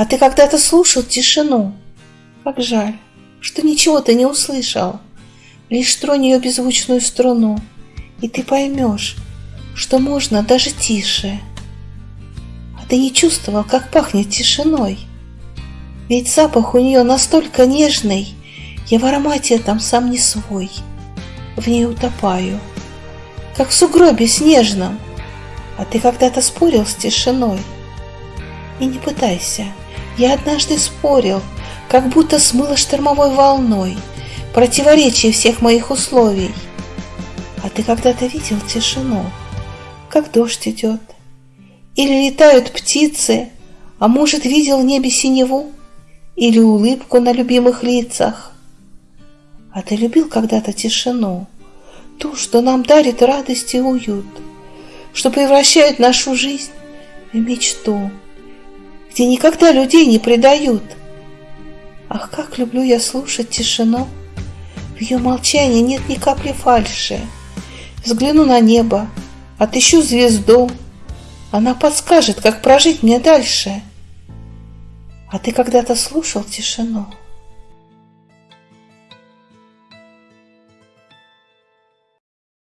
А ты когда-то слушал тишину? Как жаль, что ничего ты не услышал. Лишь тронь ее беззвучную струну, и ты поймешь, что можно даже тише. А ты не чувствовал, как пахнет тишиной? Ведь запах у нее настолько нежный, я в аромате там сам не свой, в ней утопаю, как в сугробе снежном. А ты когда-то спорил с тишиной? И не пытайся, я однажды спорил, как будто смыло штормовой волной, противоречие всех моих условий. А ты когда-то видел тишину, как дождь идет, или летают птицы, а может, видел в небе синеву или улыбку на любимых лицах. А ты любил когда-то тишину, ту, что нам дарит радость и уют, что превращает нашу жизнь в мечту где никогда людей не предают. Ах, как люблю я слушать тишину. В ее молчании нет ни капли фальши. Взгляну на небо, отыщу звезду. Она подскажет, как прожить мне дальше. А ты когда-то слушал тишину?